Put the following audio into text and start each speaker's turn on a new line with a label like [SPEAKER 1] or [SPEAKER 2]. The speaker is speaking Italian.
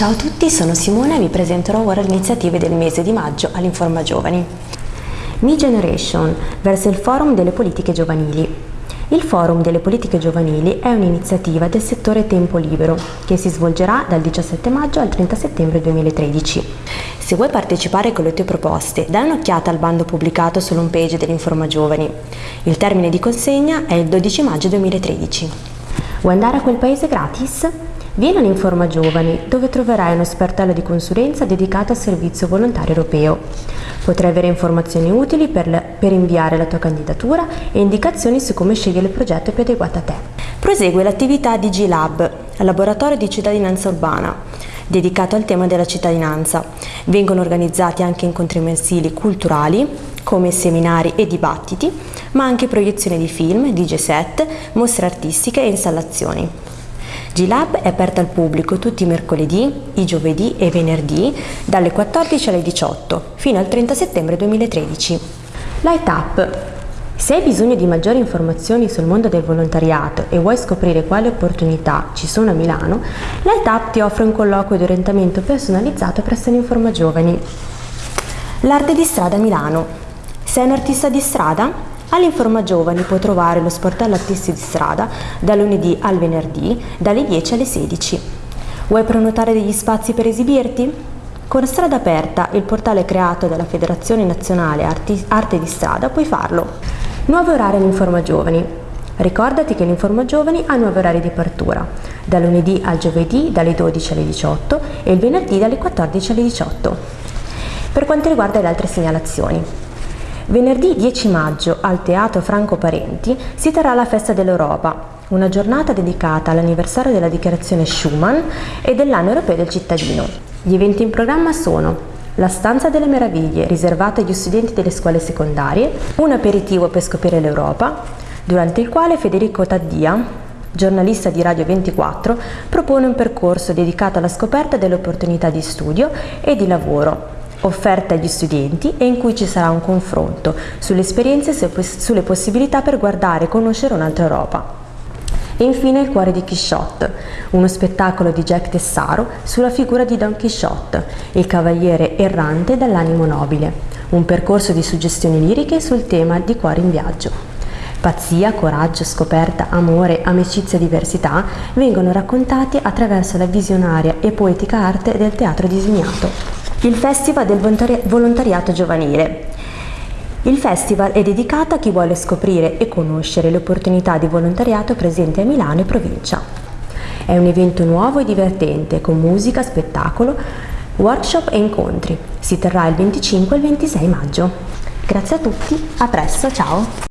[SPEAKER 1] Ciao a tutti, sono Simone e vi presenterò ora le iniziative del mese di maggio all'Informa Giovani. Mi Generation verso il Forum delle Politiche Giovanili. Il Forum delle Politiche Giovanili è un'iniziativa del settore Tempo Libero che si svolgerà dal 17 maggio al 30 settembre 2013. Se vuoi partecipare con le tue proposte, dai un'occhiata al bando pubblicato sull'home page dell'Informa Giovani. Il termine di consegna è il 12 maggio 2013. Vuoi andare a quel paese gratis? Vieni all'Informa Giovani, dove troverai uno sportello di consulenza dedicato al servizio volontario europeo. Potrai avere informazioni utili per, le, per, inviare la tua candidatura e indicazioni su come scegliere il progetto più adeguato a te. Prosegue l'attività di G-Lab, laboratorio di cittadinanza urbana, dedicato al tema della cittadinanza. Vengono organizzati anche incontri mensili culturali, come seminari e dibattiti, ma anche proiezioni di film, DJ set, mostre artistiche e installazioni. G-Lab è aperta al pubblico tutti i mercoledì, i giovedì e venerdì dalle 14 alle 18 fino al 30 settembre 2013. Light Up se hai bisogno di maggiori informazioni sul mondo del volontariato e vuoi scoprire quali opportunità ci sono a Milano, Light Up ti offre un colloquio di orientamento personalizzato presso l'Informa Giovani. L'arte di strada a Milano. Sei un artista di strada? All'Informa Giovani puoi trovare lo sportello artisti di strada da lunedì al venerdì dalle 10 alle 16. Vuoi prenotare degli spazi per esibirti? Con Strada Aperta, il portale creato dalla Federazione Nazionale Arti Arte di Strada, puoi farlo. Nuovo orario all'Informa Giovani. Ricordati che l'Informa Giovani ha nuovi orari di apertura, da lunedì al giovedì dalle 12 alle 18 e il venerdì dalle 14 alle 18. Per quanto riguarda le altre segnalazioni, Venerdì 10 maggio al Teatro Franco Parenti si terrà la Festa dell'Europa, una giornata dedicata all'anniversario della dichiarazione Schuman e dell'anno europeo del cittadino. Gli eventi in programma sono la Stanza delle Meraviglie, riservata agli studenti delle scuole secondarie, un aperitivo per scoprire l'Europa, durante il quale Federico Taddia, giornalista di Radio 24, propone un percorso dedicato alla scoperta delle opportunità di studio e di lavoro offerta agli studenti e in cui ci sarà un confronto sulle esperienze e sulle possibilità per guardare e conoscere un'altra Europa. E infine Il cuore di Quixote, uno spettacolo di Jack Tessaro sulla figura di Don Quixote, il cavaliere errante dall'animo nobile, un percorso di suggestioni liriche sul tema di cuore in viaggio. Pazzia, coraggio, scoperta, amore, amicizia e diversità vengono raccontati attraverso la visionaria e poetica arte del teatro disegnato il Festival del Volontariato Giovanile. Il festival è dedicato a chi vuole scoprire e conoscere le opportunità di volontariato presenti a Milano e provincia. È un evento nuovo e divertente con musica, spettacolo, workshop e incontri. Si terrà il 25 e il 26 maggio. Grazie a tutti, a presto, ciao!